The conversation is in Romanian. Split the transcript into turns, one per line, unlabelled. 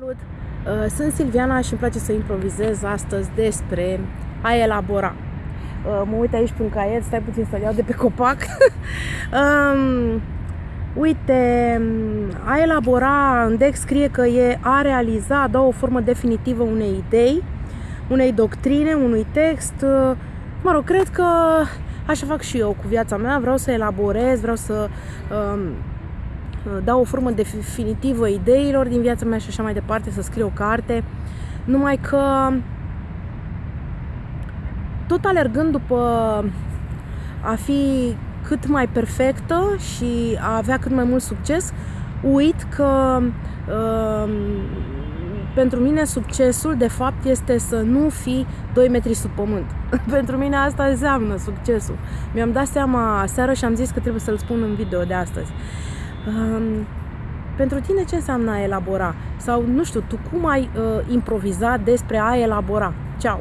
Salut! Uh, Sunt Silviana și îmi place să improvizez astăzi despre a elabora. Uh, Mă uit aici pe un caiet, stai puțin să-l iau de pe copac. um, uite, a elabora, în Dex scrie că e a realiza, a da o formă definitivă unei idei, unei doctrine, unui text. Uh, Mă rog, cred că așa fac și eu cu viața mea, vreau să elaborez, vreau să um, dau o formă definitivă ideilor din viața mea și așa mai departe, să scriu o carte. Numai că tot alergând după a fi cât mai perfectă și a avea cât mai mult succes, uit că uh, pentru mine succesul de fapt este să nu fii 2 metri sub pământ. pentru mine asta înseamnă succesul. Mi-am dat seama seară și am zis că trebuie să-l spun în video de astăzi. Um, pentru tine ce înseamnă a elabora? Sau, nu știu, tu cum ai uh, improvizat despre a elabora? Ceau!